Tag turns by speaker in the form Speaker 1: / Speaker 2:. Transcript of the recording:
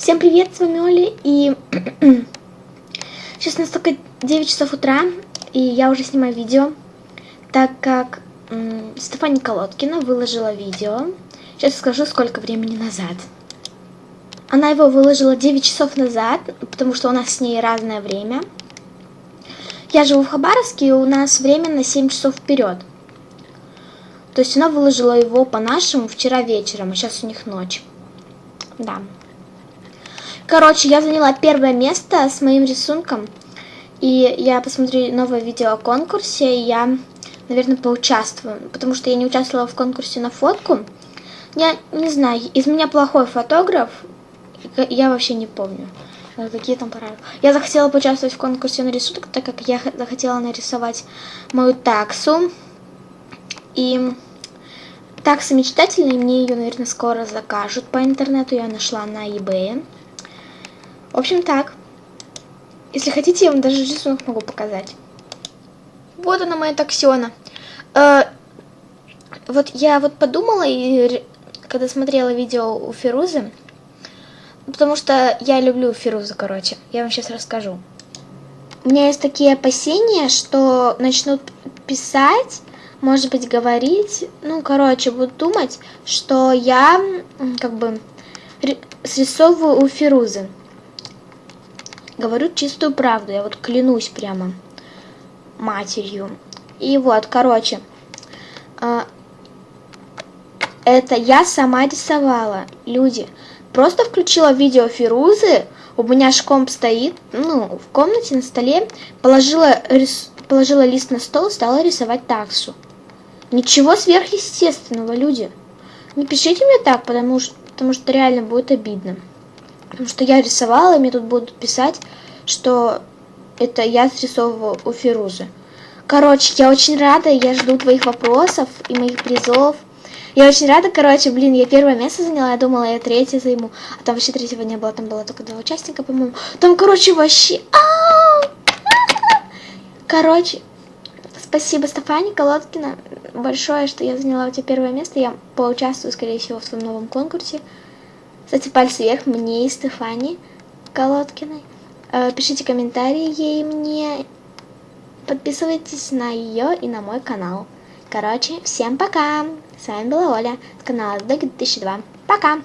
Speaker 1: Всем привет, с вами Оля, и сейчас у нас только 9 часов утра, и я уже снимаю видео, так как м, Стефания Колодкина выложила видео, сейчас скажу, сколько времени назад. Она его выложила 9 часов назад, потому что у нас с ней разное время. Я живу в Хабаровске, и у нас время на 7 часов вперед. То есть она выложила его по-нашему вчера вечером, а сейчас у них ночь. Да. Короче, я заняла первое место с моим рисунком. И я посмотрю новое видео о конкурсе, и я, наверное, поучаствую. Потому что я не участвовала в конкурсе на фотку. Я не знаю, из меня плохой фотограф. Я вообще не помню, какие там правила. Я захотела поучаствовать в конкурсе на рисунок, так как я захотела нарисовать мою таксу. И такса мечтательная, мне ее, наверное, скоро закажут по интернету. Я нашла на eBay. В общем, так. Если хотите, я вам даже рисунок могу показать. Вот она моя таксиона. Э, вот я вот подумала, и когда смотрела видео у Фирузы, потому что я люблю Фирузу, короче, я вам сейчас расскажу. У меня есть такие опасения, что начнут писать, может быть, говорить, ну, короче, будут думать, что я, как бы, срисовываю у Фирузы. Говорю чистую правду, я вот клянусь прямо матерью. И вот, короче, а, это я сама рисовала, люди. Просто включила видео Фирузы, у меня шкомп стоит, ну, в комнате на столе, положила, рис, положила лист на стол, стала рисовать таксу. Ничего сверхъестественного, люди. Не пишите мне так, потому что, потому что реально будет обидно. Потому что я рисовала, и мне тут будут писать, что это я срисовывала у Фирузы. Короче, я очень рада, я жду твоих вопросов и моих призов. Я очень рада, короче, блин, я первое место заняла, я думала, я третье займу. А там вообще третьего не было, там было только два участника, по-моему. Там, короче, вообще... Короче, спасибо, Стефани Колодкина, большое, что я заняла у тебя первое место. Я поучаствую, скорее всего, в твоем новом конкурсе. Кстати, пальцы вверх мне и Стефани Колодкиной. Э, пишите комментарии ей мне. Подписывайтесь на ее и на мой канал. Короче, всем пока! С вами была Оля с канала Dog 2002. Пока!